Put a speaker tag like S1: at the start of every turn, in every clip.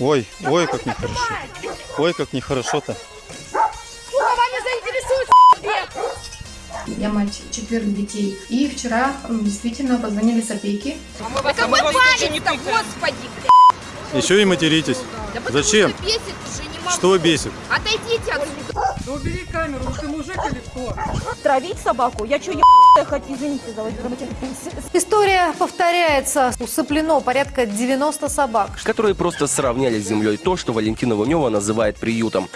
S1: Ой, ой, как нехорошо. Ой, как нехорошо-то.
S2: Сука, вами заинтересует бег.
S3: Я мать четверых детей. И вчера действительно позвонили с опеки.
S2: Да какой палец-то, господи, блядь.
S1: Еще и материтесь.
S2: Да
S1: Зачем?
S2: что бесит уже, не могу.
S1: Что бесит?
S2: Отойдите отсюда.
S4: Да убери камеру, ну ты мужик или кто?
S5: Травить собаку? Я что, ебаная хоть, извините за
S6: История повторяется. Усыплено порядка 90 собак.
S7: которые просто сравняли с землей то, что Валентина Лунева называет приютом.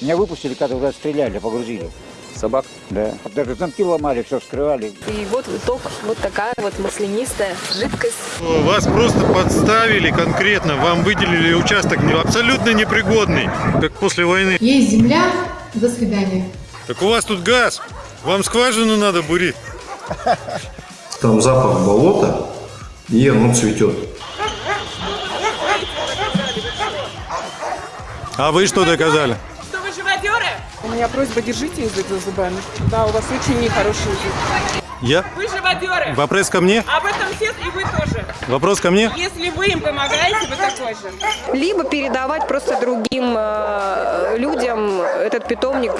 S8: Меня выпустили, когда уже стреляли, погрузили.
S7: Собак
S8: Да. Даже замки ломали, все вскрывали.
S9: И вот итог, вот такая вот маслянистая жидкость.
S1: Вас просто подставили конкретно. Вам выделили участок не- абсолютно непригодный, как после войны.
S3: Есть земля. До свидания.
S1: Так у вас тут газ. Вам скважину надо бурить.
S10: Там запах болота, и оно цветет.
S1: А вы что доказали?
S4: Меня просьба, держите язык за зубами. Да, у вас очень нехороший язык.
S1: Я?
S4: Вы живодеры.
S1: Вопрос ко мне?
S4: Об этом все и вы тоже.
S1: Вопрос ко мне?
S4: Если вы им помогаете, вы такой же.
S9: Либо передавать просто другим э, людям этот питомник,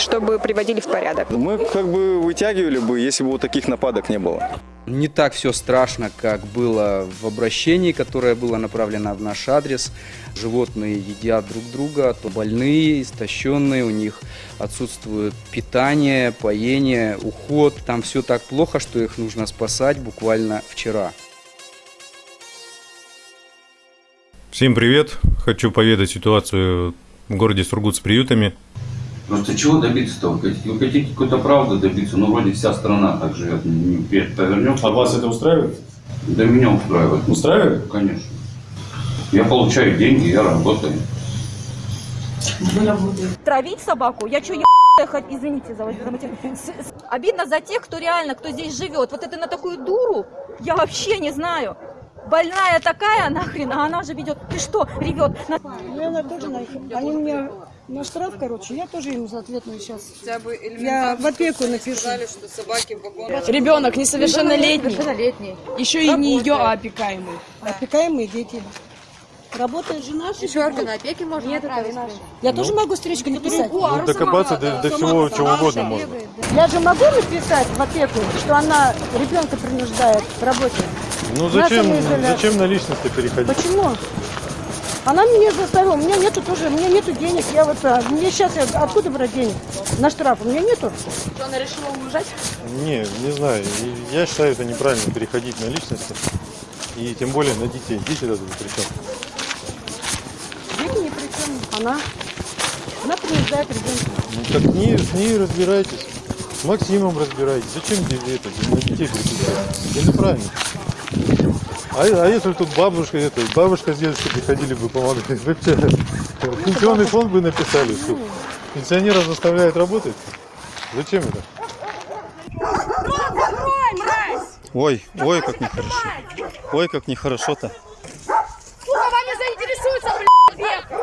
S9: чтобы приводили в порядок.
S11: Мы как бы вытягивали бы, если бы вот таких нападок не было.
S12: Не так все страшно, как было в обращении, которое было направлено в наш адрес. Животные едят друг друга, то больные, истощенные, у них отсутствует питание, поение, уход. Там все так плохо, что их нужно спасать буквально вчера.
S1: Всем привет. Хочу поведать ситуацию в городе Сургут с приютами.
S13: Просто чего добиться-то? Вы хотите, какой-то правды добиться? Ну, вроде вся страна так живет. Не, не повернем.
S1: А вас это устраивает?
S13: Да меня устраивает.
S1: Устраивает?
S13: Конечно. Я получаю деньги, я работаю.
S5: Травить собаку? Я что, хоть, извините за, за с- Обидно за тех, кто реально, кто здесь живет. Вот это на такую дуру я вообще не знаю. Больная такая нахрен, а она же ведет. Ты что, ревет? На-
S4: Я тоже на Они мне на штраф, короче, я тоже им ответную сейчас. Я в опеку напишу.
S9: Ребенок несовершеннолетний.
S3: Совершеннолетний.
S9: Еще и не ее, а опекаемый.
S4: Опекаемые дети. Работает жена,
S3: Еще органы опеки можно отправить.
S4: Я тоже могу стричку написать.
S1: Ну, докопаться до, до всего, чего угодно можно.
S4: Я же могу написать в опеку, что она ребенка принуждает к работе.
S1: Ну зачем, зачем на личности переходить?
S4: Почему? Она меня заставила, у меня нету тоже, у меня нету денег, я вот, а, мне сейчас откуда брать денег? На штраф у меня нету.
S9: Что, она решила умножать?
S1: Не, не знаю. Я считаю, это неправильно переходить на личности. И тем более на детей. Дети даже ни при чем.
S4: Дети ни при чем. Она, она принуждает ребенка.
S1: Ну так не, с ней разбирайтесь. С Максимом разбирайтесь. Зачем тебе это? На детей переключать? Это неправильно. А, а если тут бабушка, это, бабушка с дедушкой приходили бы помогать, вы что, пенсионный фонд бы написали, что пенсионера заставляют работать? Зачем это? Ой, ой, как нехорошо. Ой, как нехорошо-то.
S2: Сука, вами заинтересуется, блядь, бег.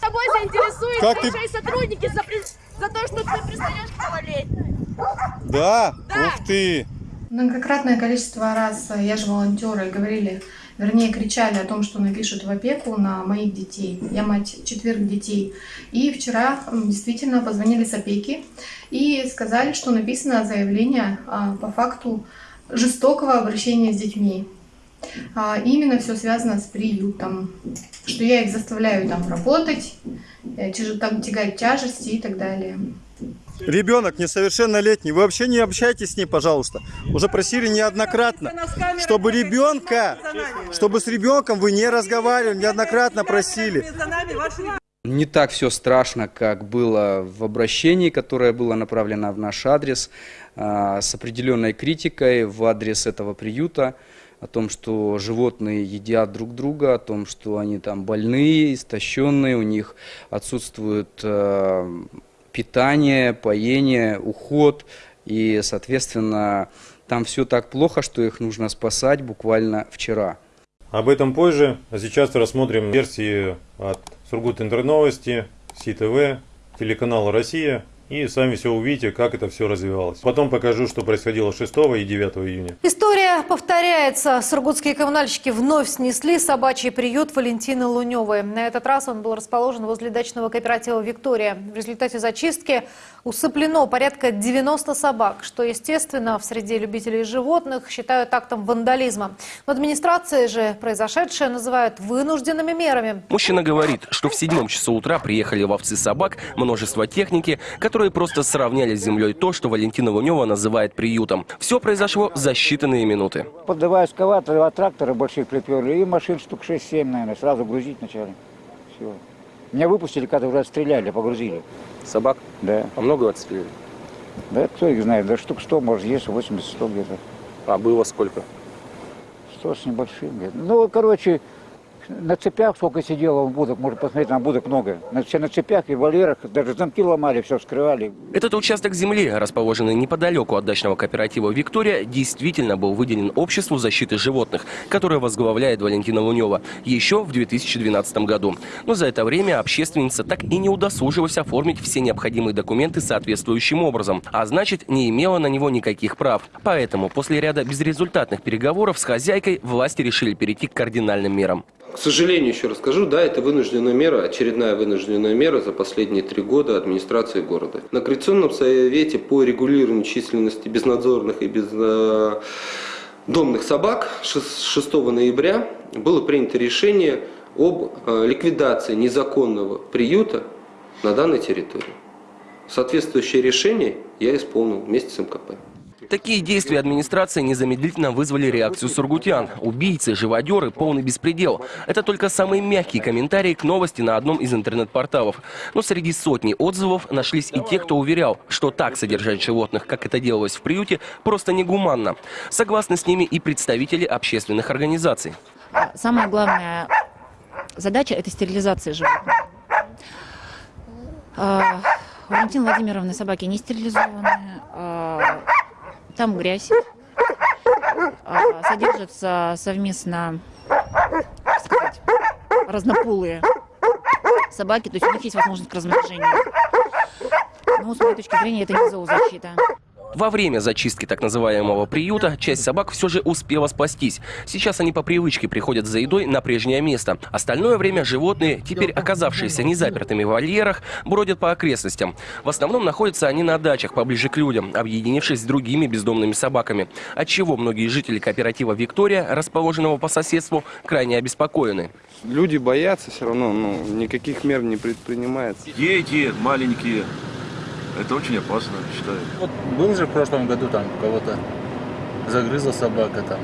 S2: Тобой заинтересуются
S1: Как ты-
S2: сотрудники за, при- за то, что ты пристаешь к.
S1: Да?
S2: Да.
S1: Ух ты!
S3: Многократное количество раз э, я же волонтеры говорили, вернее кричали о том, что напишут в опеку на моих детей. Я мать четверых детей. И вчера действительно позвонили с опеки и сказали, что написано заявление а, по факту жестокого обращения с детьми. А, Именно все связано с приютом, что я их заставляю там работать, э, тягать тяжести и так далее.
S11: Ребенок несовершеннолетний, вы вообще не общайтесь с ней, пожалуйста. Уже просили неоднократно, чтобы ребенка, чтобы с ребенком вы не разговаривали, неоднократно просили.
S12: Не так все страшно, как было в обращении, которое было направлено в наш адрес, а, с определенной критикой в адрес этого приюта, о том, что животные едят друг друга, о том, что они там больные, истощенные, у них отсутствует э, питание, поение, уход, и, соответственно, там все так плохо, что их нужно спасать буквально вчера.
S1: Об этом позже, а сейчас рассмотрим версии от Сургут Интерновости, СИТВ, телеканала «Россия» и сами все увидите, как это все развивалось. Потом покажу, что происходило 6 и 9 июня.
S6: История повторяется. Сургутские коммунальщики вновь снесли собачий приют Валентины Луневой. На этот раз он был расположен возле дачного кооператива «Виктория». В результате зачистки усыплено порядка 90 собак, что, естественно, в среде любителей животных считают актом вандализма. В администрации же произошедшее называют вынужденными мерами.
S7: Мужчина говорит, что в седьмом часу утра приехали ловцы собак, множество техники, которые просто сравняли с землей то, что Валентина Лунева называет приютом. Все произошло за считанные минуты.
S8: Под два эскаватора, два трактора больших приперли, и машин штук 6-7, наверное, сразу грузить начали. Все. Меня выпустили, когда уже отстреляли, погрузили.
S7: Собак?
S8: Да.
S7: А много отстреляли?
S8: Да кто их знает, да штук 100, может, есть 80-100 где-то.
S7: А было сколько?
S8: 100 с небольшим где-то. Ну, короче, на цепях сколько сидело в будок, можно посмотреть, на будок много. На, все на цепях и вольерах, даже замки ломали, все вскрывали.
S7: Этот участок земли, расположенный неподалеку от дачного кооператива «Виктория», действительно был выделен Обществу защиты животных, которое возглавляет Валентина Лунева, еще в 2012 году. Но за это время общественница так и не удосужилась оформить все необходимые документы соответствующим образом, а значит, не имела на него никаких прав. Поэтому после ряда безрезультатных переговоров с хозяйкой власти решили перейти к кардинальным мерам.
S14: К сожалению, еще раз скажу, да, это вынужденная мера, очередная вынужденная мера за последние три года администрации города. На Координационном совете по регулированию численности безнадзорных и бездомных собак 6 ноября было принято решение об э, ликвидации незаконного приюта на данной территории. Соответствующее решение я исполнил вместе с МКП.
S7: Такие действия администрации незамедлительно вызвали реакцию сургутян. Убийцы, живодеры, полный беспредел. Это только самые мягкие комментарии к новости на одном из интернет-порталов. Но среди сотни отзывов нашлись и те, кто уверял, что так содержать животных, как это делалось в приюте, просто негуманно. Согласны с ними и представители общественных организаций.
S15: Самая главная задача – это стерилизация животных. А, У Валентины Владимировны собаки не стерилизованы. Там грязь. А, Содержатся совместно, как сказать, разнополые собаки. То есть у них есть возможность к размножению. Но с моей точки зрения это не зоозащита.
S7: Во время зачистки так называемого приюта часть собак все же успела спастись. Сейчас они по привычке приходят за едой на прежнее место. Остальное время животные, теперь оказавшиеся незапертыми в вольерах, бродят по окрестностям. В основном находятся они на дачах, поближе к людям, объединившись с другими бездомными собаками. Отчего многие жители кооператива «Виктория», расположенного по соседству, крайне обеспокоены.
S16: Люди боятся все равно, ну, никаких мер не предпринимается.
S17: Дети маленькие. Это очень опасно, считаю.
S18: Вот был же в прошлом году там кого-то загрызла собака там.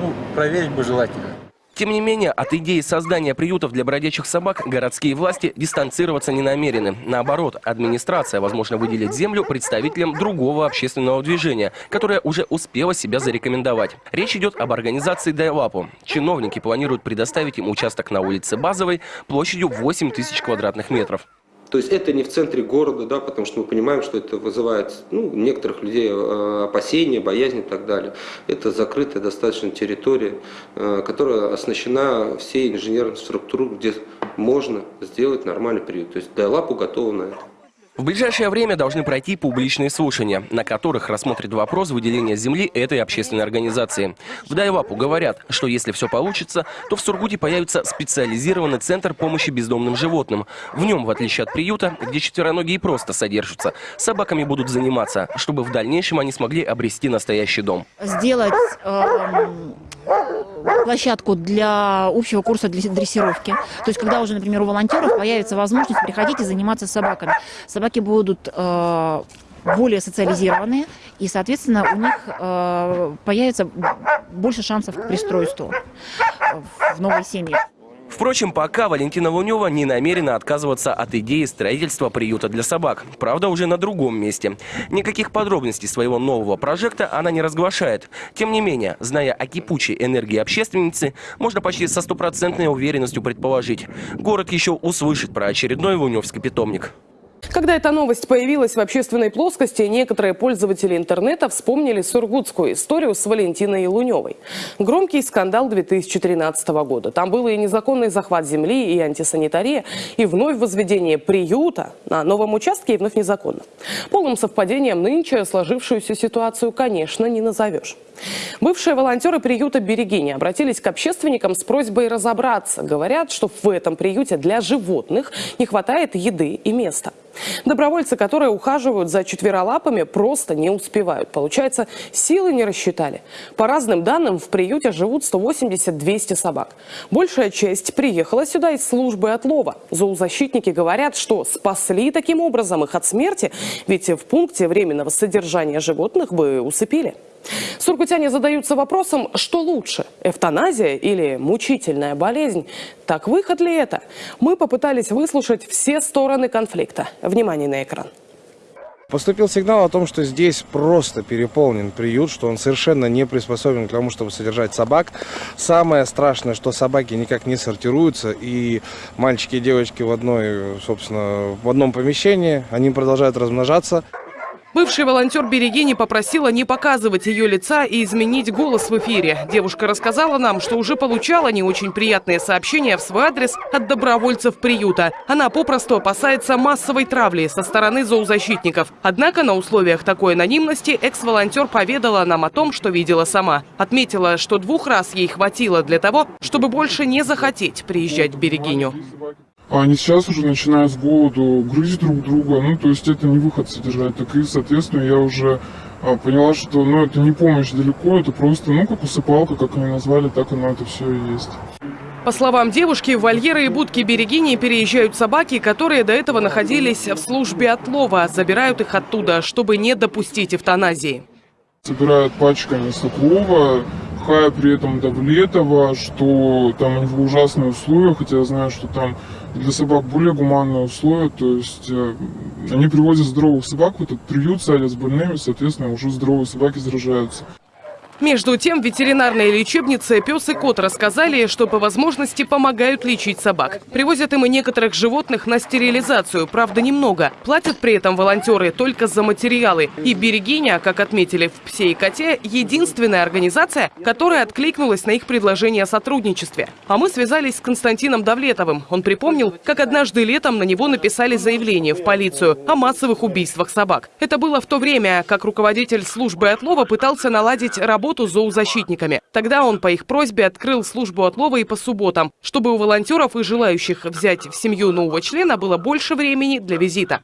S18: Ну, проверить бы желательно.
S7: Тем не менее, от идеи создания приютов для бродячих собак городские власти дистанцироваться не намерены. Наоборот, администрация, возможно, выделит землю представителям другого общественного движения, которое уже успело себя зарекомендовать. Речь идет об организации Дайлапу. Чиновники планируют предоставить им участок на улице Базовой площадью 8 тысяч квадратных метров.
S14: То есть это не в центре города, да, потому что мы понимаем, что это вызывает ну, некоторых людей э, опасения, боязнь и так далее. Это закрытая достаточно территория, э, которая оснащена всей инженерной структурой, где можно сделать нормальный приют. То есть Дайлапу готова на это.
S7: В ближайшее время должны пройти публичные слушания, на которых рассмотрят вопрос выделения земли этой общественной организации. В Дайвапу говорят, что если все получится, то в Сургуте появится специализированный центр помощи бездомным животным. В нем, в отличие от приюта, где четвероногие просто содержатся, собаками будут заниматься, чтобы в дальнейшем они смогли обрести настоящий дом.
S15: Сделать эм, площадку для общего курса для дрессировки. То есть, когда уже, например, у волонтеров появится возможность приходить и заниматься собаками. Собаки будут э, более социализированные, и, соответственно, у них э, появится больше шансов к пристройству в новой семье.
S7: Впрочем, пока Валентина Лунева не намерена отказываться от идеи строительства приюта для собак. Правда, уже на другом месте. Никаких подробностей своего нового прожекта она не разглашает. Тем не менее, зная о кипучей энергии общественницы, можно почти со стопроцентной уверенностью предположить. Город еще услышит про очередной луневский питомник.
S19: Когда эта новость появилась в общественной плоскости, некоторые пользователи интернета вспомнили сургутскую историю с Валентиной Луневой. Громкий скандал 2013 года. Там был и незаконный захват земли, и антисанитария, и вновь возведение приюта на новом участке, и вновь незаконно. Полным совпадением нынче сложившуюся ситуацию, конечно, не назовешь. Бывшие волонтеры приюта «Берегини» обратились к общественникам с просьбой разобраться. Говорят, что в этом приюте для животных не хватает еды и места. Добровольцы, которые ухаживают за четверолапами, просто не успевают. Получается, силы не рассчитали. По разным данным, в приюте живут 180-200 собак. Большая часть приехала сюда из службы отлова. Зоозащитники говорят, что спасли таким образом их от смерти, ведь в пункте временного содержания животных бы усыпили. Сургутяне задаются вопросом, что лучше – эвтаназия или мучительная болезнь? Так выход ли это? Мы попытались выслушать все стороны конфликта. Внимание на экран.
S20: Поступил сигнал о том, что здесь просто переполнен приют, что он совершенно не приспособлен к тому, чтобы содержать собак. Самое страшное, что собаки никак не сортируются, и мальчики и девочки в одной, собственно, в одном помещении, они продолжают размножаться.
S19: Бывший волонтер Берегини попросила не показывать ее лица и изменить голос в эфире. Девушка рассказала нам, что уже получала не очень приятные сообщения в свой адрес от добровольцев приюта. Она попросту опасается массовой травли со стороны зоозащитников. Однако на условиях такой анонимности экс-волонтер поведала нам о том, что видела сама. Отметила, что двух раз ей хватило для того, чтобы больше не захотеть приезжать в Берегиню.
S21: Они сейчас уже начинают с голоду грызть друг друга, ну, то есть это не выход содержать. Так и, соответственно, я уже а, поняла, что, ну, это не помощь далеко, это просто, ну, как усыпалка, как они назвали, так оно это все и есть.
S19: По словам девушки, в вольеры и будки Берегини переезжают собаки, которые до этого находились в службе отлова. Забирают их оттуда, чтобы не допустить эвтаназии.
S21: Собирают пачками Соколова, Хая при этом Давлетова, что там него ужасные условия, хотя я знаю, что там для собак более гуманные условия, то есть э, они привозят здоровых собак в этот приют, садят с больными, соответственно, уже здоровые собаки заражаются.
S19: Между тем, в ветеринарной лечебнице «Пес и кот» рассказали, что по возможности помогают лечить собак. Привозят им и некоторых животных на стерилизацию, правда немного. Платят при этом волонтеры только за материалы. И «Берегиня», как отметили в «Псе и коте», единственная организация, которая откликнулась на их предложение о сотрудничестве. А мы связались с Константином Давлетовым. Он припомнил, как однажды летом на него написали заявление в полицию о массовых убийствах собак. Это было в то время, как руководитель службы отлова пытался наладить работу работу зоозащитниками. Тогда он по их просьбе открыл службу отлова и по субботам, чтобы у волонтеров и желающих взять в семью нового члена было больше времени для визита.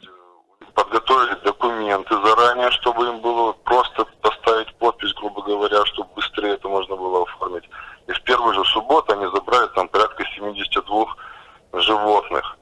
S22: Подготовили документы заранее, чтобы им было просто поставить подпись, грубо говоря, чтобы быстрее это можно было оформить. И в первую же субботу они забрали там порядка 72 животных.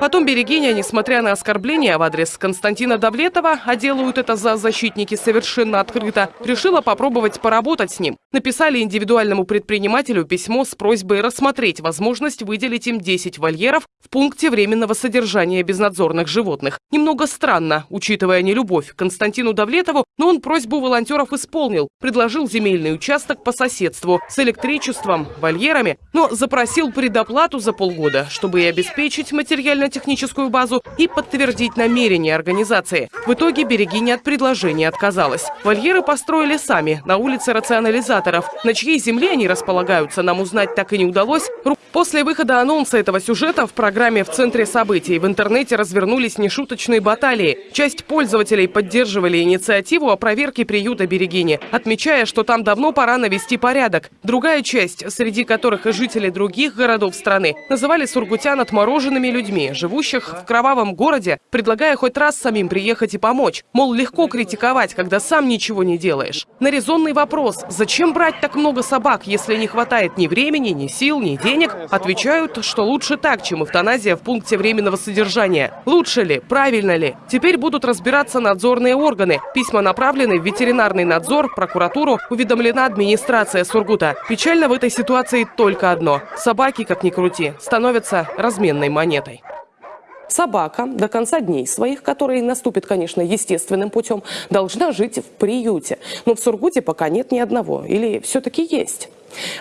S19: Потом Берегиня, несмотря на оскорбления в адрес Константина Давлетова, а делают это за защитники совершенно открыто, решила попробовать поработать с ним. Написали индивидуальному предпринимателю письмо с просьбой рассмотреть возможность выделить им 10 вольеров в пункте временного содержания безнадзорных животных. Немного странно, учитывая нелюбовь к Константину Давлетову, но он просьбу волонтеров исполнил. Предложил земельный участок по соседству с электричеством, вольерами, но запросил предоплату за полгода, чтобы и обеспечить материально техническую базу и подтвердить намерение организации. В итоге Берегиня от предложения отказалась. Вольеры построили сами на улице рационализаторов. На чьей земле они располагаются, нам узнать так и не удалось. После выхода анонса этого сюжета в программе «В центре событий» в интернете развернулись нешуточные баталии. Часть пользователей поддерживали инициативу о проверке приюта Берегини, отмечая, что там давно пора навести порядок. Другая часть, среди которых и жители других городов страны, называли сургутян отмороженными людьми, живущих в кровавом городе, предлагая хоть раз самим приехать и помочь. Мол, легко критиковать, когда сам ничего не делаешь. На резонный вопрос, зачем брать так много собак, если не хватает ни времени, ни сил, ни денег, отвечают, что лучше так, чем эвтаназия в пункте временного содержания. Лучше ли? Правильно ли? Теперь будут разбираться надзорные органы. Письма направлены в ветеринарный надзор, прокуратуру, уведомлена администрация Сургута. Печально в этой ситуации только одно. Собаки, как ни крути, становятся разменной монетой. Собака до конца дней своих, которые наступят, конечно, естественным путем, должна жить в приюте. Но в Сургуте пока нет ни одного. Или все-таки есть?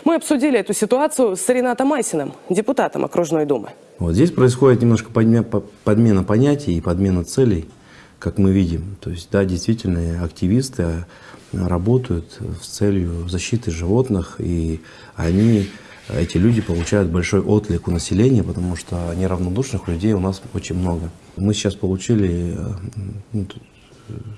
S19: Мы обсудили эту ситуацию с Ренатом Масиным, депутатом окружной думы.
S23: Вот здесь происходит немножко подмена понятий и подмена целей, как мы видим. То есть, да, действительно, активисты э, работают с целью защиты животных, и они, эти люди получают большой отклик у населения, потому что неравнодушных людей у нас очень много. Мы сейчас получили э, ну, т-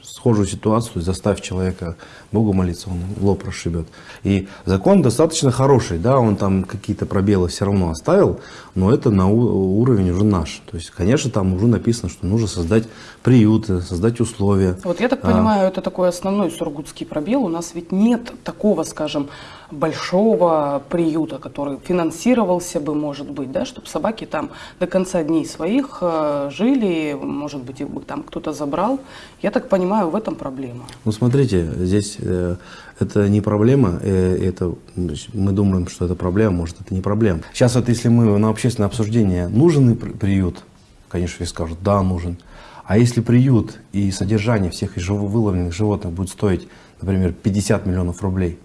S23: схожую ситуацию, заставь человека Богу молиться, он лоб расшибет. И закон достаточно хороший, да, он там какие-то пробелы все равно оставил, но это на уровень уже наш. То есть, конечно, там уже написано, что нужно создать приюты, создать условия.
S24: Вот я так
S23: А,
S24: понимаю, это такой основной сургутский пробел. У нас ведь нет такого, скажем, большого приюта, который финансировался бы, может быть, да, чтобы собаки там до конца дней своих э, жили, может быть, их бы там кто-то забрал. Я так понимаю, в этом проблема.
S23: Ну, смотрите, здесь э, это не проблема, э, это, значит, мы думаем, что это проблема, может, это не проблема. Сейчас вот если мы на общественное обсуждение, нужен ли при- приют, конечно, все скажут, да, нужен. А если приют и содержание всех выловленных животных будет стоить, например, 50 миллионов рублей,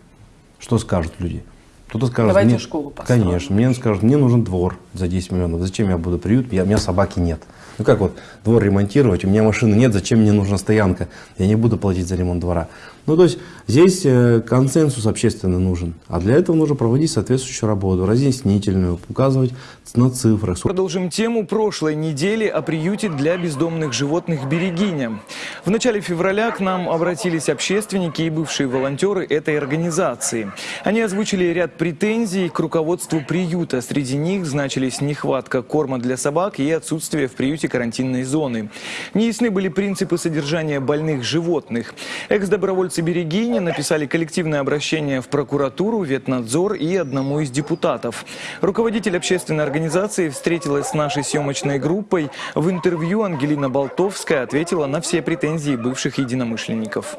S23: что скажут люди? Кто-то скажет,
S24: Давайте
S23: мне-
S24: школу построим.
S23: Конечно, мне скажут, мне нужен двор за 10 миллионов. Зачем я буду приют? Я, у меня собаки нет. Ну как вот двор ремонтировать, у меня машины нет, зачем мне нужна стоянка? Я не буду платить за ремонт двора. Ну то есть здесь э, консенсус общественный нужен. А для этого нужно проводить соответствующую работу, разъяснительную, указывать на цифрах.
S25: Продолжим тему прошлой недели о приюте для бездомных животных «Берегиня». В начале февраля к нам обратились общественники и бывшие волонтеры этой организации. Они озвучили ряд претензий к руководству приюта. Среди них значились нехватка корма для собак и отсутствие в приюте карантинной зоны. Неясны были принципы содержания больных животных. Экс-добровольцы «Берегини» написали коллективное обращение в прокуратуру, ветнадзор и одному из депутатов. Руководитель общественной организации встретилась с нашей съемочной группой. В интервью Ангелина Болтовская ответила на все претензии бывших единомышленников.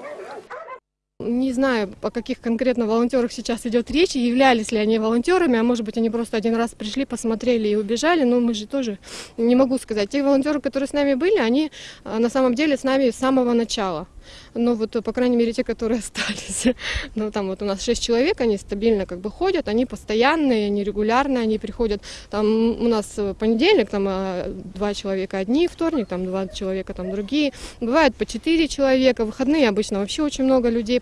S26: Не знаю, о каких конкретно волонтерах сейчас идет речь, являлись ли они волонтерами, а может быть они просто один раз пришли, посмотрели и убежали, но мы же тоже не могу сказать. Те волонтеры, которые с нами были, они а, на самом деле с нами с самого начала. Но вот, э, по крайней мере, те, которые остались, ну, там вот у нас шесть человек, они стабильно как бы ходят, они постоянные, они регулярные, они приходят, там у нас э, понедельник, там а, два человека одни, вторник, там два человека, там другие, бывает по четыре человека, в выходные обычно вообще очень много людей.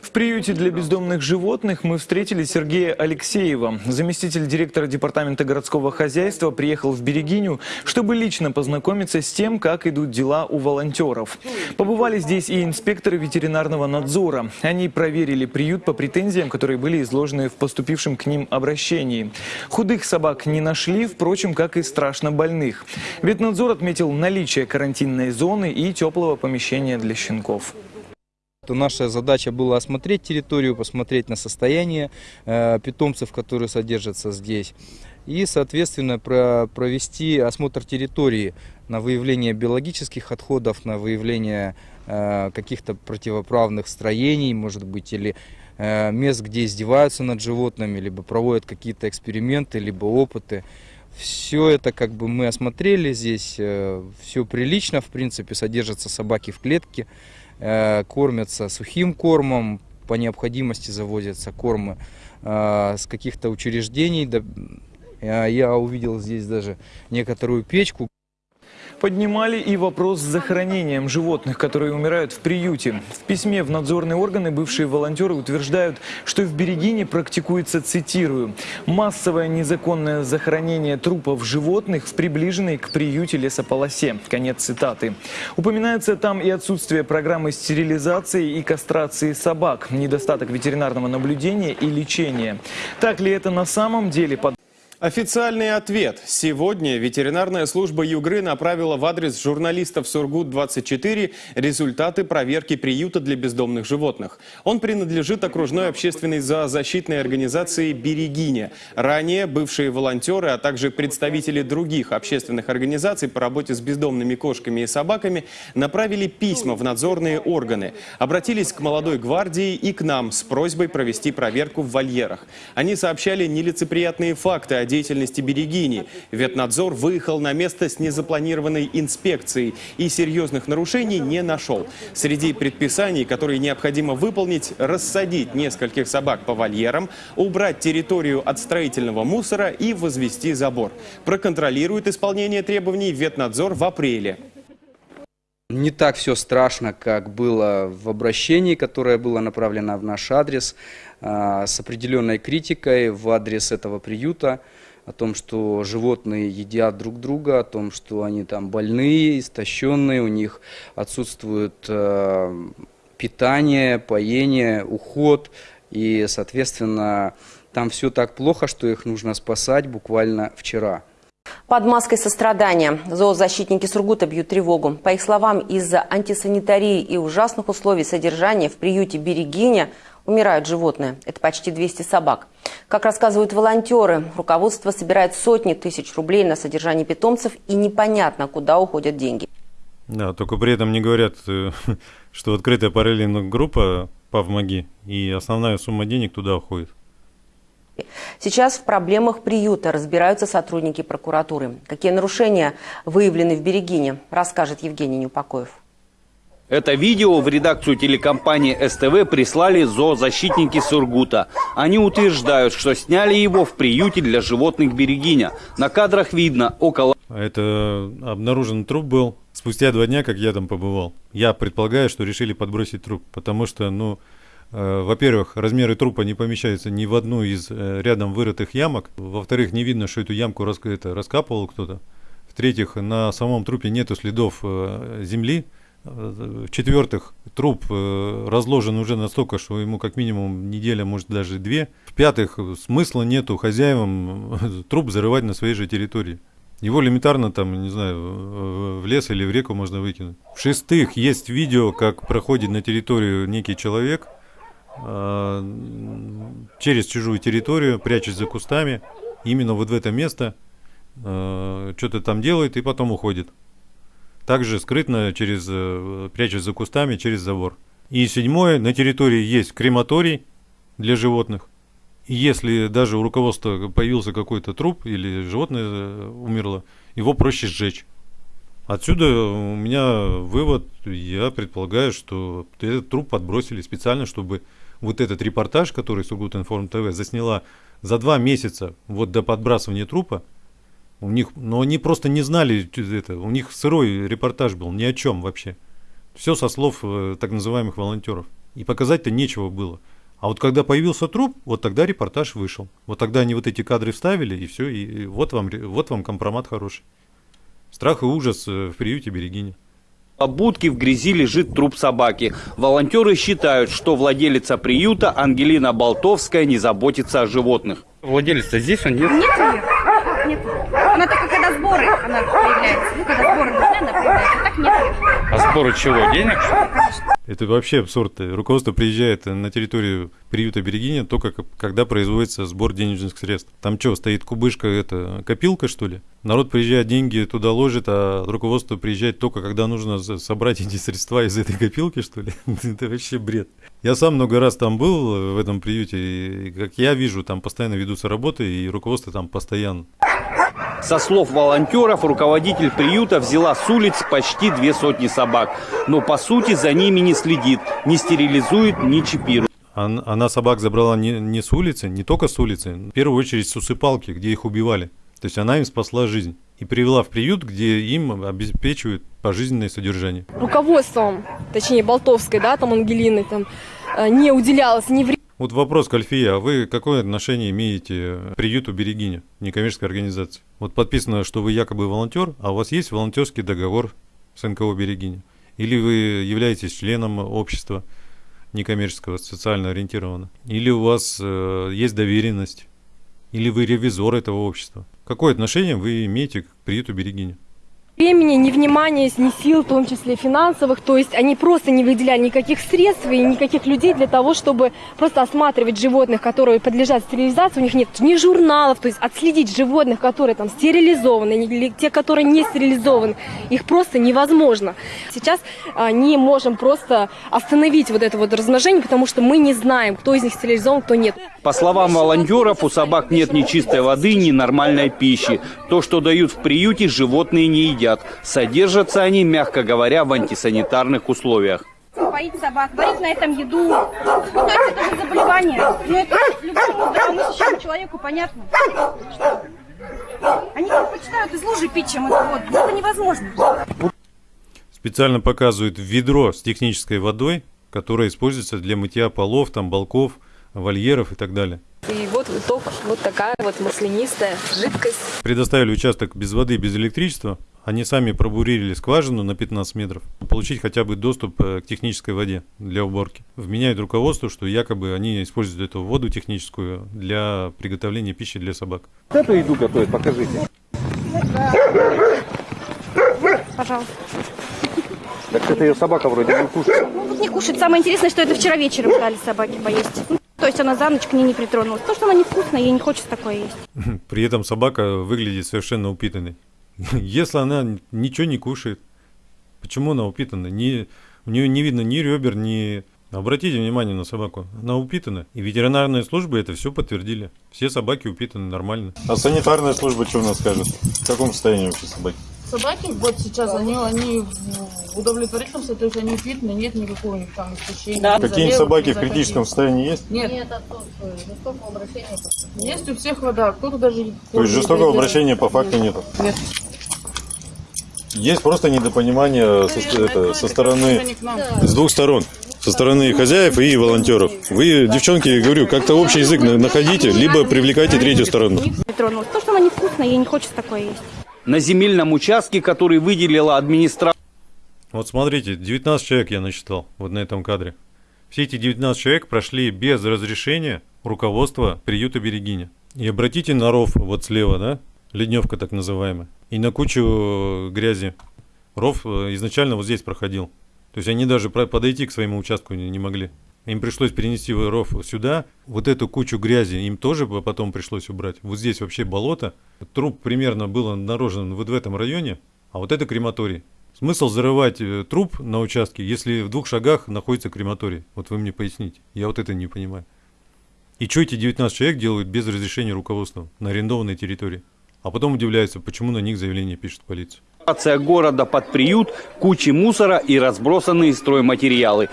S25: В приюте для бездомных животных мы встретили Сергея Алексеева. Заместитель директора департамента городского хозяйства приехал в Берегиню, чтобы лично познакомиться с тем, как идут дела у волонтеров. Побывали здесь и инспекторы ветеринарного надзора. Они проверили приют по претензиям, которые были изложены в поступившем к ним обращении. Худых собак не нашли, впрочем, как и страшно больных. Ветнадзор отметил наличие карантинной зоны и теплого помещения для щенков.
S12: То наша задача была осмотреть территорию, посмотреть на состояние э, питомцев, которые содержатся здесь. И, соответственно, про- провести осмотр территории на выявление биологических отходов, на выявление э, каких-то противоправных строений, может быть, или э, мест, где издеваются над животными, либо проводят какие-то эксперименты, либо опыты. Все это как бы мы осмотрели здесь, все прилично, в принципе, содержатся собаки в клетке, э, кормятся сухим кормом, по необходимости завозятся кормы э, с каких-то учреждений. Э, Я увидел здесь даже некоторую печку.
S25: Поднимали и вопрос с захоронением животных, которые умирают в приюте. В письме в надзорные органы бывшие волонтеры утверждают, что в Берегине практикуется, цитирую, «массовое незаконное захоронение трупов животных в приближенной к приюте лесополосе». Конец цитаты. Упоминается там и отсутствие программы стерилизации и кастрации собак, недостаток ветеринарного наблюдения и лечения. Так ли это на самом деле? Под
S27: Официальный ответ. Сегодня ветеринарная служба Югры направила в адрес журналистов Сургут-24 результаты проверки приюта для бездомных животных. Он принадлежит окружной общественной зоозащитной организации «Берегиня». Ранее бывшие волонтеры, а также представители других общественных организаций по работе с бездомными кошками и собаками направили письма в надзорные органы. Обратились к молодой гвардии и к нам с просьбой провести проверку в вольерах. Они сообщали нелицеприятные факты о деятельности Берегини. Ветнадзор выехал на место с незапланированной инспекцией и серьезных нарушений не нашел. Среди предписаний, которые необходимо выполнить, рассадить нескольких собак по вольерам, убрать территорию от строительного мусора и возвести забор. Проконтролирует исполнение требований Ветнадзор в апреле.
S12: Не так все страшно, как было в обращении, которое было направлено в наш адрес, а, с определенной критикой в адрес этого приюта, о том, что животные едят друг друга, о том, что они там больные, истощенные, у них отсутствует э, питание, поение, уход, и, соответственно, там все так плохо, что их нужно спасать буквально вчера.
S28: Под маской сострадания зоозащитники Сургута бьют тревогу. По их словам, из-за антисанитарии и ужасных условий содержания в приюте «Берегиня» умирают животные. Это почти 200 собак. Как рассказывают волонтеры, руководство собирает сотни тысяч рублей на содержание питомцев и непонятно, куда уходят деньги.
S1: Да, только при этом не говорят, э, что открытая параллельная группа «Павмоги» и основная сумма денег туда уходит.
S28: Сейчас в проблемах приюта разбираются сотрудники прокуратуры. Какие нарушения выявлены в Берегине, расскажет Евгений Неупокоев.
S29: Это видео в редакцию телекомпании СТВ прислали зоозащитники Сургута. Они утверждают, что сняли его в приюте для животных Берегиня. На кадрах видно около...
S1: Это обнаружен труп был спустя два дня, как я там побывал. Я предполагаю, что решили подбросить труп, потому что, ну, во-первых, размеры трупа не помещаются ни в одну из э, рядом вырытых ямок. Во-вторых, не видно, что эту ямку рас, это, раскапывал кто-то. В-третьих, на самом трупе нету следов э, земли. В-четвертых, труп разложен уже настолько, что ему как минимум неделя, может даже две. В-пятых, смысла нету хозяевам труп зарывать на своей же территории. Его элементарно там, не знаю, в лес или в реку можно выкинуть. В-шестых, есть видео, как проходит на территорию некий человек – Э, через чужую территорию, прячась за кустами, именно вот в это место, э, что-то там делает и потом уходит. Также скрытно, через, э, прячась за кустами, через забор. И седьмое, на территории есть крематорий для животных. И если даже у руководства появился какой-то труп или животное умерло, его проще сжечь. Отсюда у меня вывод, я предполагаю, что этот труп подбросили специально, чтобы вот этот репортаж, который Сургутинформ ТВ засняла за два месяца вот до подбрасывания трупа, у них, но они просто не знали это, у них сырой репортаж был, ни о чем вообще. Все со слов э, так называемых волонтеров. И показать-то нечего было. А вот когда появился труп, вот тогда репортаж вышел. Вот тогда они вот эти кадры вставили, и все, и, вот, вам, вот вам компромат хороший. Страх и ужас э, в приюте Берегиня.
S29: По будке в грязи лежит труп собаки. Волонтеры считают, что владелица приюта Ангелина Болтовская не заботится о животных.
S30: Владелец-то здесь он нет?
S31: Нет ее. Нет. Она только когда сборы она появляется. Ну, когда сборы нужны, она появляется. Так нет.
S30: А сборы чего? Денег? Конечно.
S1: Это вообще абсурд. Руководство приезжает на территорию приюта Берегиня только когда производится сбор денежных средств. Там что, стоит кубышка, это копилка что ли? Народ приезжает, деньги туда ложит, а руководство приезжает только когда нужно собрать эти средства из этой копилки что ли? Это вообще бред. Я сам много раз там был в этом приюте, и как я вижу, там постоянно ведутся работы, и руководство там постоянно.
S29: Со слов волонтеров, руководитель приюта взяла с улиц почти две сотни собак. Но по сути за ними не следит, не стерилизует, не чипирует.
S1: Она собак забрала не, не с улицы, не только с улицы, в первую очередь с усыпалки, где их убивали. То есть она им спасла жизнь и привела в приют, где им обеспечивают пожизненное содержание.
S26: Руководством, точнее Болтовской, да, там Ангелины, там э, не уделялось ни времени.
S1: Вот вопрос к Альфия. А вы какое отношение имеете к приюту Берегиня, некоммерческой организации? Вот подписано, что вы якобы волонтер, а у вас есть волонтерский договор с НКО Берегиня? Или вы являетесь членом общества некоммерческого, социально ориентированного? Или у вас э, есть доверенность? Или вы ревизор этого общества? Какое отношение вы имеете к приюту Берегиня?
S26: Времени, ни внимания, ни сил, в том числе финансовых. То есть они просто не выделяли никаких средств и никаких людей для того, чтобы просто осматривать животных, которые подлежат стерилизации. У них нет ни журналов, то есть отследить животных, которые там стерилизованы, или те, которые не стерилизованы, их просто невозможно. Сейчас а, не можем просто остановить вот это вот размножение, потому что мы не знаем, кто из них стерилизован, кто нет.
S29: По словам волонтеров, у собак нет ни чистой воды, ни нормальной пищи. То, что дают в приюте, животные не едят. Содержатся они, мягко говоря, в антисанитарных условиях.
S31: Поить собак, варить на этом еду. Ну, то есть это же заболевание. Но это любому здравомыслящему человеку понятно. Что они предпочитают из лужи пить, чем это вот. Это невозможно.
S1: Специально показывают ведро с технической водой, которая используется для мытья полов, там, балков, вольеров и так далее.
S32: И вот итог, вот такая вот маслянистая жидкость.
S1: Предоставили участок без воды, без электричества. Они сами пробурили скважину на 15 метров. Получить хотя бы доступ э, к технической воде для уборки. Вменяют руководство, что якобы они используют эту воду техническую для приготовления пищи для собак.
S33: Вот эту еду готовят, покажите.
S31: Пожалуйста.
S33: Так это ее собака вроде не кушает.
S31: Ну, не кушать. Самое интересное, что это вчера вечером дали собаке поесть. Ну, то есть она за ночь к ней не притронулась. То, что она невкусная, ей не хочется такое есть.
S1: При этом собака выглядит совершенно упитанной. Если она ничего не кушает, почему она упитана? Не, у нее не видно ни ребер, ни... Обратите внимание на собаку, она упитана. И ветеринарные службы это все подтвердили. Все собаки упитаны нормально. А санитарная служба что у нас скажет? В каком состоянии вообще собаки?
S34: Собаки вот сейчас, они, они в удовлетворительном состоянии, то есть они питаны, нет никакого у них там истощения.
S1: Да. Какие-нибудь собаки в критическом состоянии есть?
S34: Нет. Нет, отсутствует. Жестокого обращения. Есть у всех вода, кто-то даже...
S1: То есть жестокого обращения по факту нету?
S34: Нет.
S1: Есть просто недопонимание со, это, со стороны, с двух сторон. Со стороны хозяев и волонтеров. Вы, девчонки, говорю, как-то общий язык находите, либо привлекайте третью сторону.
S31: То, что она невкусная, ей не хочется такое есть.
S29: На земельном участке, который выделила администрация,
S1: Вот смотрите, 19 человек я насчитал вот на этом кадре. Все эти 19 человек прошли без разрешения руководства приюта Берегиня. И обратите на ров вот слева, да, ледневка так называемая, и на кучу грязи. Ров э, изначально вот здесь проходил. То есть они даже подойти к своему участку не могли. Им пришлось перенести ров сюда. Вот эту кучу грязи им тоже потом пришлось убрать. Вот здесь вообще болото. Труп примерно был обнаружен вот в этом районе, а вот это крематорий. Смысл зарывать э, труп на участке, если в двух шагах находится крематорий? Вот вы мне поясните. Я вот это не понимаю. И что эти 19 человек делают без разрешения руководства на арендованной территории? А потом удивляются, почему на них заявление пишет полиция.
S29: города под приют, кучи мусора и разбросанные стройматериалы.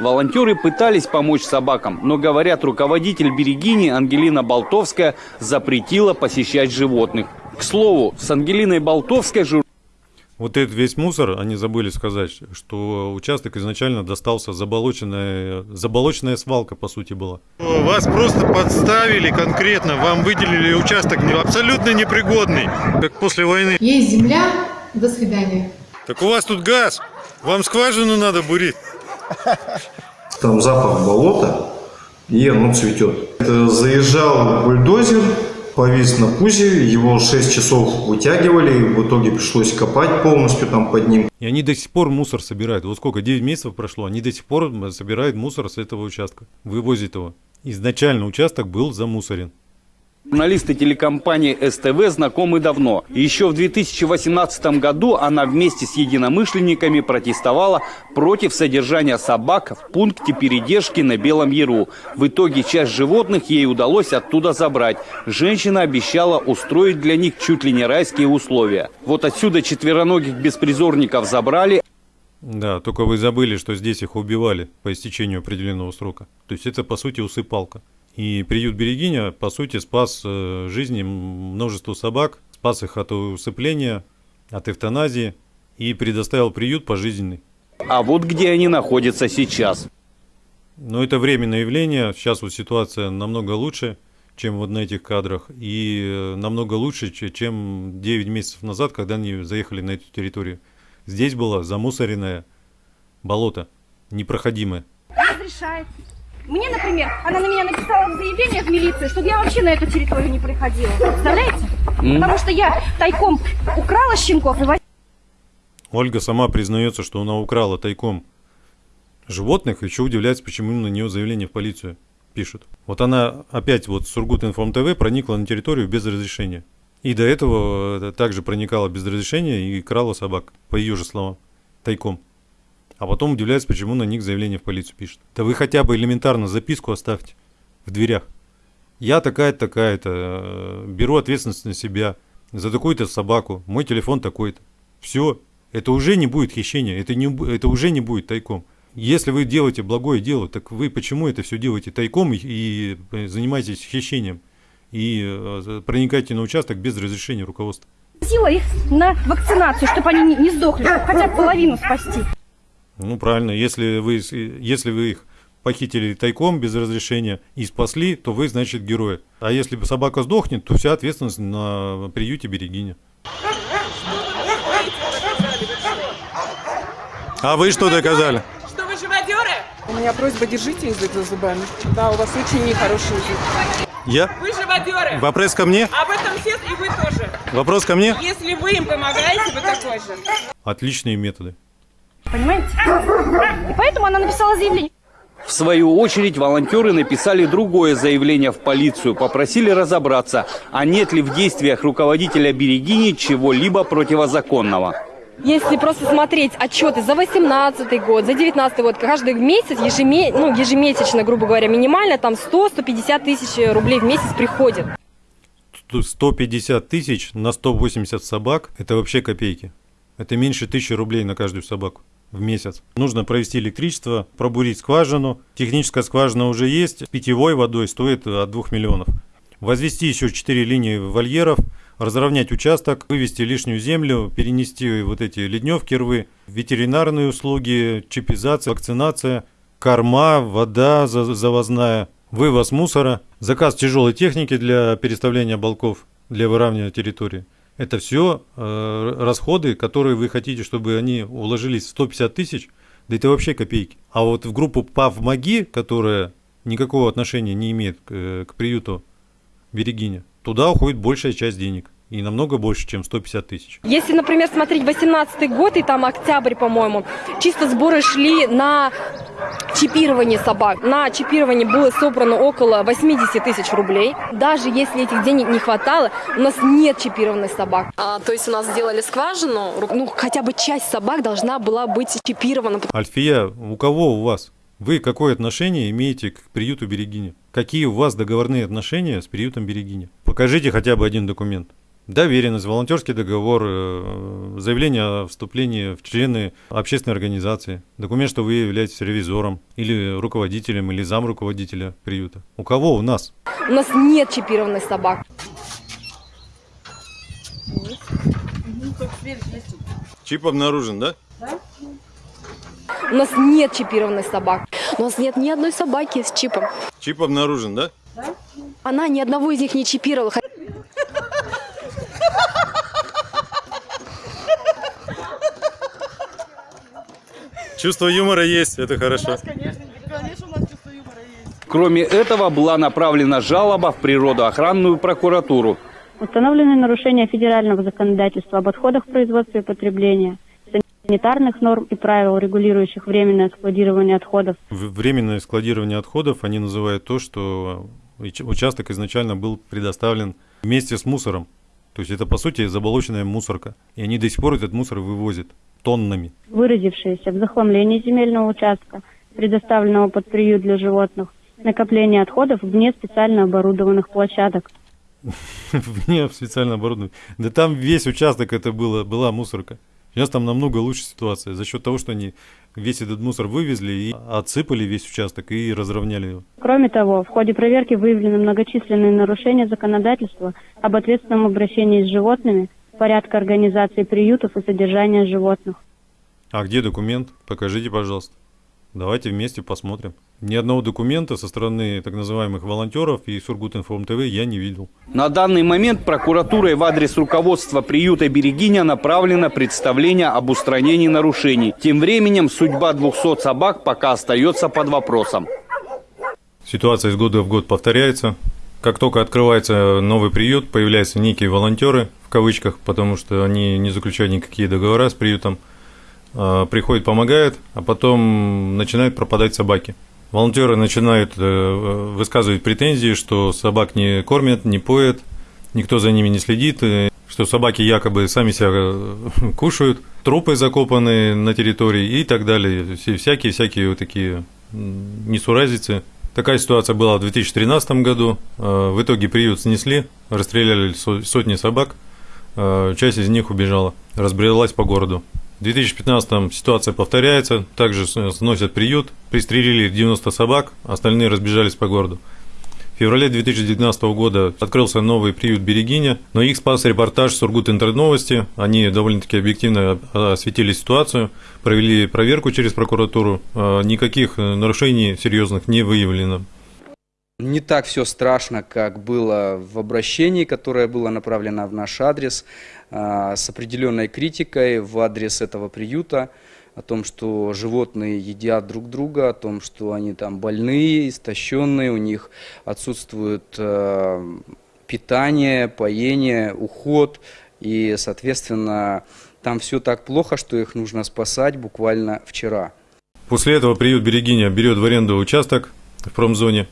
S29: Волонтеры пытались помочь собакам, но, говорят, руководитель Берегини Ангелина Болтовская запретила посещать животных. К слову, с Ангелиной Болтовской жур...
S1: Вот этот весь мусор, они забыли сказать, что участок изначально достался заболоченная, заболоченная свалка, по сути, была. Вас просто подставили конкретно, вам выделили участок абсолютно непригодный, как после войны.
S35: Есть земля, до свидания.
S1: Так у вас тут газ, вам скважину надо бурить.
S36: Там запах болота, и оно цветет. Заезжал бульдозер, повис на пузе, его 6 часов вытягивали, и в итоге пришлось копать полностью там под ним.
S1: И они до сих пор мусор собирают. Вот сколько, 9 месяцев прошло, они до сих пор собирают мусор с этого участка, вывозят его. Изначально участок был замусорен.
S29: Журналисты телекомпании СТВ знакомы давно. Еще в 2018 году она вместе с единомышленниками протестовала против содержания собак в пункте передержки на Белом Яру. В итоге часть животных ей удалось оттуда забрать. Женщина обещала устроить для них чуть ли не райские условия. Вот отсюда четвероногих беспризорников забрали,
S1: Да, только вы забыли, что здесь их убивали по истечению определенного срока. То есть это, по сути, усыпалка. И приют Берегиня, по сути, спас э, жизни множеству собак, спас их от усыпления, от эвтаназии и предоставил приют пожизненный.
S29: А вот где они находятся сейчас.
S1: Но это временное явление. Сейчас вот ситуация намного лучше, чем вот на этих кадрах. И э, намного лучше, че- чем 9 месяцев назад, когда они заехали на эту территорию. Здесь было замусоренное болото, непроходимое.
S31: Разрешает. Мне, например, она на меня написала заявление в милицию, чтобы я вообще на эту территорию не приходила. Представляете?
S29: М.
S31: Потому что я тайком украла щенков и
S1: Ольга сама признается, что она украла тайком животных, еще удивляется, почему на нее заявление в полицию пишут. Вот она опять вот Сургут Информ ТВ проникла на территорию без разрешения. И до этого также проникала без разрешения и крала собак, по ее же словам, тайком. А потом удивляется, почему на них заявление в полицию пишут. Да вы хотя бы элементарно записку оставьте в дверях. Я такая-то, такая-то, беру ответственность на себя за такую-то собаку, мой телефон такой-то. Все, это уже не будет хищения, это, не, это уже не будет тайком. Если вы делаете благое дело, так вы почему это все делаете тайком и, и занимаетесь хищением? И э, проникаете на участок без разрешения руководства?
S31: Сила их на вакцинацию, чтобы они не, не сдохли, хотя бы половину спасти.
S1: Ну, правильно, если вы, если вы их похитили тайком без разрешения и спасли, то вы, значит, герои. А если собака сдохнет, то вся ответственность на приюте Берегиня. А вы что доказали?
S37: Что вы живодеры? У меня просьба, держите язык за зубами. Да, у вас очень нехороший язык.
S1: Я?
S37: Вы живодеры.
S1: Вопрос ко мне?
S37: Об этом все и вы тоже.
S1: Вопрос ко мне?
S37: Если вы им помогаете, вы такой же.
S1: Отличные методы.
S31: Понимаете? И поэтому она написала заявление.
S29: В свою очередь волонтеры написали другое заявление в полицию, попросили разобраться, а нет ли в действиях руководителя Берегини чего-либо противозаконного.
S38: Если просто смотреть отчеты за 18 год, за 19 год, каждый месяц, ежеме, ну, ежемесячно, грубо говоря, минимально, там 100-150 тысяч рублей в месяц приходит.
S1: 150 тысяч на 180 собак – это вообще копейки. Это меньше тысячи рублей на каждую собаку в месяц. Нужно провести электричество, пробурить скважину. Техническая скважина уже есть. Питьевой водой стоит от 2 миллионов. Возвести еще 4 линии вольеров – разровнять участок, вывести лишнюю землю, перенести вот эти ледневки рвы, ветеринарные услуги, чипизация, вакцинация, корма, вода завозная, вывоз мусора, заказ тяжелой техники для переставления балков, для выравнивания территории. Это все э, расходы, которые вы хотите, чтобы они уложились в 150 тысяч, да это вообще копейки. А вот в группу ПАВ-МАГИ, которая никакого отношения не имеет к, э, к приюту Берегиня, туда уходит большая часть денег. И намного больше, чем 150 тысяч.
S38: Если, например, смотреть 18 год и там октябрь, по-моему, чисто сборы шли на чипирование собак. На чипирование было собрано около 80 тысяч рублей. Даже если этих денег не хватало, у нас нет чипированных собак. А, то есть у нас сделали скважину, ну хотя бы часть собак должна была быть чипирована.
S1: Альфия, у кого у вас? Вы какое отношение имеете к приюту Берегиня? Какие у вас договорные отношения с приютом Берегиня? Покажите хотя бы один документ. Доверенность, волонтерский договор, э, заявление о вступлении в члены общественной организации, документ, что вы являетесь ревизором или руководителем или зам руководителя приюта. У кого у нас?
S38: У нас нет чипированных собак.
S1: Чип обнаружен, да?
S38: Да. У нас нет чипированных собак. У нас нет ни одной собаки с чипом.
S1: Чип обнаружен, да?
S38: Да. Она ни одного из них не чипировала.
S1: Чувство юмора есть, это хорошо.
S29: Кроме этого, была направлена жалоба в природоохранную прокуратуру.
S39: Установлены нарушения федерального законодательства об отходах производства и потребления, санитарных норм и правил, регулирующих временное складирование отходов.
S1: Временное складирование отходов они называют то, что участок изначально был предоставлен вместе с мусором. То есть это, по сути, заболоченная мусорка. И они до сих пор этот мусор вывозят тоннами.
S39: Выразившиеся в захламлении земельного участка, предоставленного под приют для животных, накопление отходов вне специально оборудованных площадок.
S1: Вне специально оборудованных. Да там весь участок это было, была мусорка. Сейчас там намного лучше ситуация. За счет того, что они весь этот мусор вывезли и отсыпали весь участок и разровняли его.
S39: Кроме того, в ходе проверки выявлены многочисленные нарушения законодательства об ответственном обращении с животными, порядка организации приютов и содержания животных.
S1: А где документ? Покажите, пожалуйста. Давайте вместе посмотрим. Ни одного документа со стороны так называемых волонтеров и Сургутинформ ТВ я не видел.
S29: На данный момент прокуратурой в адрес руководства приюта Берегиня направлено представление об устранении нарушений. Тем временем судьба 200 собак пока остается под вопросом.
S1: Ситуация из года в год повторяется. Как только открывается новый приют, появляются некие волонтеры, в кавычках, потому что они не заключают никакие договора с приютом. Э, приходит, помогает, а потом начинают пропадать собаки. Волонтеры начинают э, высказывать претензии, что собак не кормят, не поят, никто за ними не следит, что собаки якобы сами себя кушают, трупы закопаны на территории и так далее. Всякие-всякие вот такие несуразицы. Такая ситуация была в 2013 году. В итоге приют снесли, расстреляли сотни собак, часть из них убежала, разбрелась по городу. В 2015 ситуация повторяется, также сносят приют, пристрелили 90 собак, остальные разбежались по городу. В феврале 2019 года открылся новый приют Берегиня, но их спас репортаж Сургут Интернет-новости. Они довольно-таки объективно осветили ситуацию, провели проверку через прокуратуру. А, никаких нарушений серьезных не выявлено.
S12: Не так все страшно, как было в обращении, которое было направлено в наш адрес, с определенной критикой в адрес этого приюта о том, что животные едят друг друга, о том, что они там больные, истощенные, у них отсутствует э, питание, поение, уход, и, соответственно, там все так плохо, что их нужно спасать буквально вчера.
S1: После этого приют Берегиня берет в аренду участок в промзоне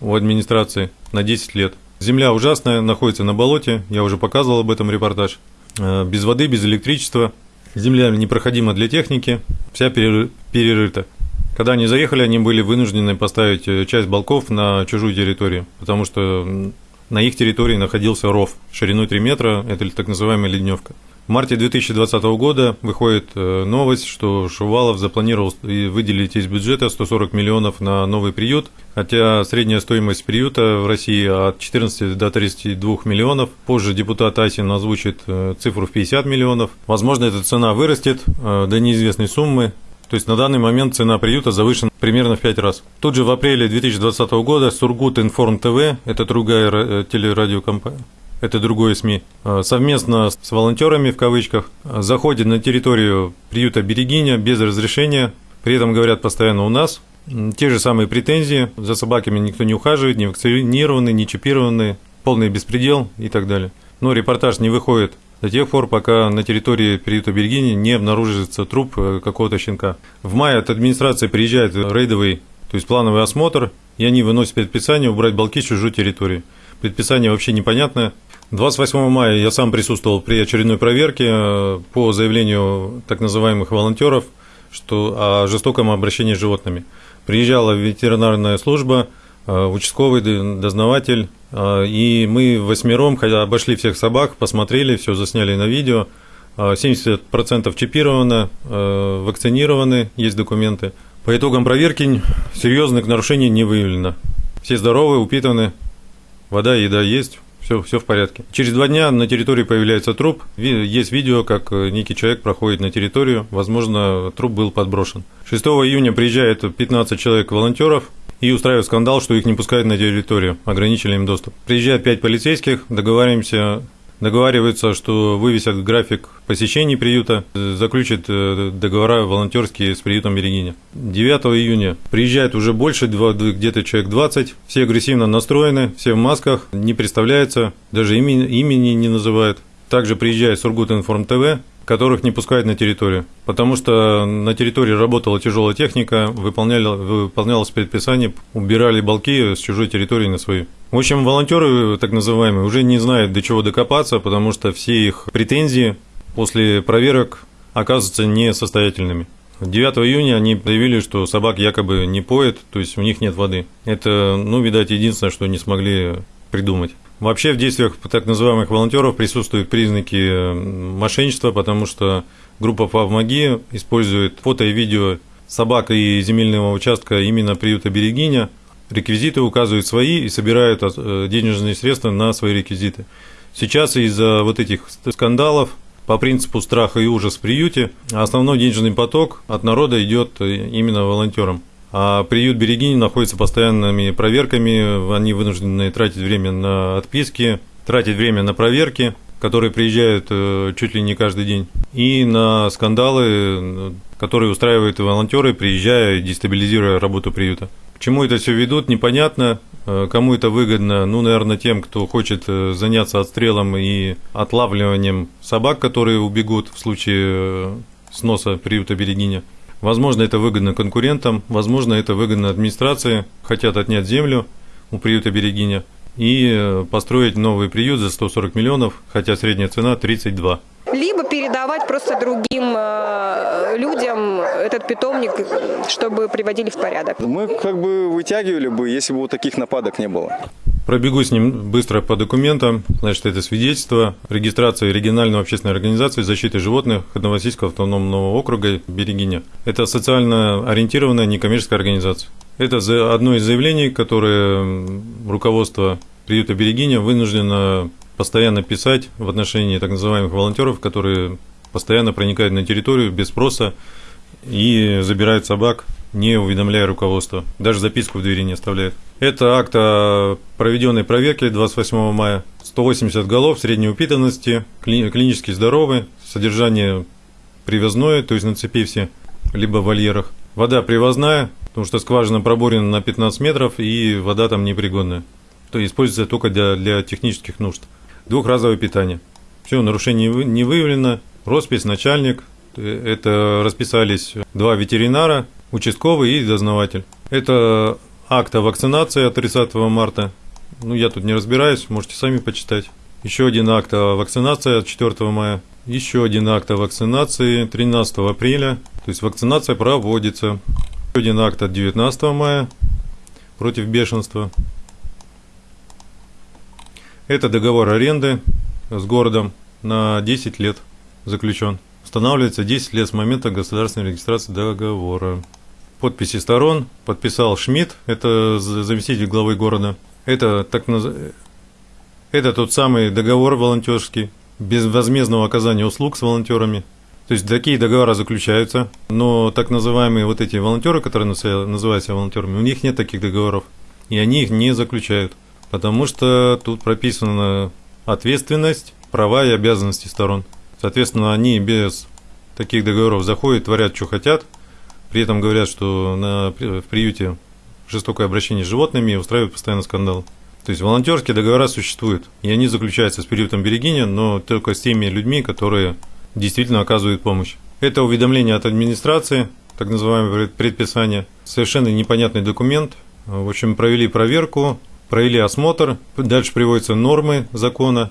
S1: у администрации на 10 лет. Земля ужасная, находится на болоте, я уже показывал об этом репортаж. Э, без воды, без электричества, Земля непроходима для техники, вся перерыта. Когда они заехали, они были вынуждены поставить э, часть балков на чужую территорию, потому что на их территории находился ров шириной 3 метра, это так называемая ледневка. В марте 2020 года выходит э, новость, что Шувалов запланировал выделить из бюджета 140 миллионов на новый приют, хотя средняя стоимость приюта в России от 14 до 32 миллионов. Позже депутат Асин озвучит э, цифру в 50 миллионов. Возможно, эта цена вырастет э, до неизвестной суммы. То есть на данный момент цена приюта завышена примерно в 5 раз. Тут же в апреле 2020 года Сургут Информ ТВ, это другая телерадиокомпания, это другое СМИ, э, совместно с волонтерами в кавычках заходит на территорию приюта Берегиня без разрешения, при этом говорят постоянно у нас. Те же самые претензии, за собаками никто не ухаживает, не вакцинированы, не чипированы, полный беспредел и так далее. Но репортаж не выходит до тех пор, пока на территории приюта Бергини не обнаружится труп э, какого-то щенка. В мае от администрации приезжает рейдовый, то есть плановый осмотр, и они выносят предписание убрать балки с чужой территории. Предписание вообще непонятное, 28 мая я сам присутствовал при очередной проверке э, по заявлению так называемых волонтеров что, о жестоком обращении с животными. Приезжала ветеринарная служба, э, участковый дознаватель, э, и мы восьмером обошли всех собак, посмотрели, все засняли на видео. 70% чипировано, вакцинированы, есть документы. По итогам проверки серьезных нарушений не выявлено. Все здоровы, упитаны, вода еда есть, все, все в порядке. Через два дня на территории появляется труп. Есть видео, как э, некий человек проходит на территорию. Возможно, труп был подброшен. 6 июня приезжает 15 человек волонтеров и устраивают скандал, что их не пускают на территорию, ограничили им доступ. Приезжает 5 полицейских, договариваемся договариваются, что вывесят график посещений приюта, заключат э, договора волонтерские с приютом Берегиня. 9 июня приезжает уже больше, где-то человек 20, все агрессивно настроены, все в масках, не представляются, даже имени, имени не называют. Также приезжает Сургут Информ ТВ, которых не пускают на территорию, потому что на территории работала тяжелая техника, выполняли, выполнялось предписание, убирали балки с чужой территории на свою. В общем, волонтеры, так называемые, уже не знают, до чего докопаться, потому что все их претензии после проверок оказываются несостоятельными. 9 июня они заявили, что собак якобы не поят, то есть у них нет воды. Это, ну, видать, единственное, что не смогли придумать. Вообще в действиях так называемых волонтеров присутствуют признаки э, мошенничества, потому что группа «Помоги» использует фото и видео собак и земельного участка именно приюта Берегиня. Реквизиты указывают свои и собирают э, денежные средства на свои реквизиты. Сейчас из-за вот этих скандалов по принципу страха и ужас в приюте основной денежный поток от народа идет э, именно волонтерам. А приют Берегини находится постоянными проверками, они вынуждены тратить время на отписки, тратить время на проверки, которые приезжают э, чуть ли не каждый день, и на скандалы, которые устраивают волонтеры, приезжая и дестабилизируя работу приюта. К чему это все ведут, непонятно. Э, кому это выгодно? Ну, наверное, тем, кто хочет э, заняться отстрелом и отлавливанием собак, которые убегут в случае сноса приюта Берегиня. Возможно, это выгодно конкурентам, возможно, это выгодно администрации, хотят отнять землю у приюта Берегиня и э, построить новый приют за 140 миллионов, хотя средняя цена 32
S32: либо передавать просто другим э, людям этот питомник, чтобы приводили в порядок.
S40: Мы как бы вытягивали бы, если бы вот таких нападок не было.
S1: Пробегу с ним быстро по документам. Значит, это свидетельство регистрации региональной общественной организации защиты животных Новосильского автономного округа Берегиня. Это социально ориентированная некоммерческая организация. Это одно из заявлений, которое руководство приюта Берегиня вынуждено постоянно писать в отношении так называемых волонтеров, которые постоянно проникают на территорию без спроса и забирают собак, не уведомляя руководство. Даже записку в двери не оставляют. Это акт о проведенной проверке 28 мая. 180 голов средней упитанности, клинически здоровы, содержание привозное, то есть на цепи все, либо в вольерах. Вода привозная, потому что скважина пробурена на 15 метров и вода там непригодная. То есть используется только для, для технических нужд двухразовое питание. Все, нарушений не выявлено. Роспись, начальник. Это расписались два ветеринара, участковый и дознаватель. Это акт о вакцинации от 30 марта. Ну, я тут не разбираюсь, можете сами почитать. Еще один акт о вакцинации от 4 мая. Еще один акт о вакцинации 13 апреля. То есть вакцинация проводится. Еще один акт от 19 мая против бешенства. Это договор аренды с городом на 10 лет заключен. Устанавливается 10 лет с момента государственной регистрации договора. Подписи сторон подписал Шмидт, это заместитель главы города. Это, так наз... это тот самый договор волонтерский, без возмездного оказания услуг с волонтерами. То есть такие договора заключаются, но так называемые вот эти волонтеры, которые называются волонтерами, у них нет таких договоров, и они их не заключают потому что тут прописана ответственность, права и обязанности сторон. Соответственно, они без таких договоров заходят, творят, что хотят, при этом говорят, что на, в приюте жестокое обращение с животными и устраивают постоянно скандал. То есть волонтерские договора существуют, и они заключаются с приютом Берегиня, но только с теми людьми, которые действительно оказывают помощь. Это уведомление от администрации, так называемое предписание, совершенно непонятный документ. В общем, провели проверку, провели осмотр, дальше приводятся нормы закона,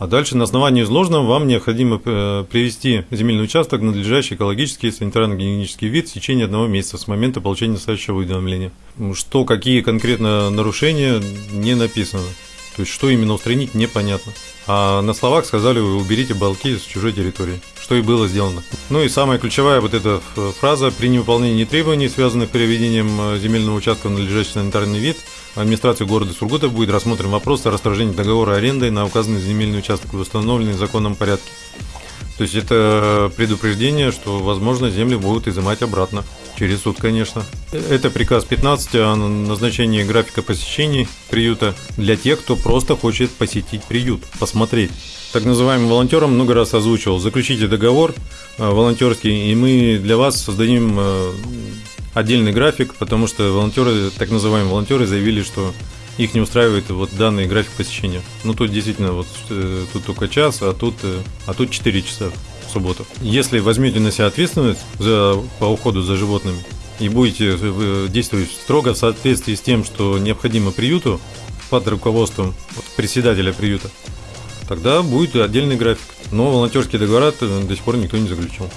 S1: а дальше на основании изложенного вам необходимо э, привести земельный участок в надлежащий экологический и санитарно-гигиенический вид в течение одного месяца с момента получения настоящего уведомления. Что, какие конкретно нарушения, не написано. То есть, что именно устранить, непонятно. А на словах сказали, уберите балки с чужой территории, что и было сделано. Ну и самая ключевая вот эта фраза, при невыполнении требований, связанных с переведением э, земельного участка в надлежащий санитарный вид, администрации города Сургута будет рассмотрен вопрос о расторжении договора аренды на указанный земельный участок в установленный законном порядке. То есть это предупреждение, что, возможно, земли будут изымать обратно. Через суд, конечно. Это приказ 15 о назначении графика посещений приюта для тех, кто просто хочет посетить приют, посмотреть. Так называемым волонтерам много раз озвучивал, заключите договор э, волонтерский, и мы для вас создадим э, отдельный график, потому что волонтеры, так называемые волонтеры, заявили, что их не устраивает вот данный график посещения. Ну тут действительно вот э, тут только час, а тут, а тут 4 часа в субботу. Если возьмете на себя ответственность за, по уходу за животными и будете э, действовать строго в соответствии с тем, что необходимо приюту под руководством председателя приюта, тогда будет отдельный график. Но волонтерские договора до сих пор никто не заключил.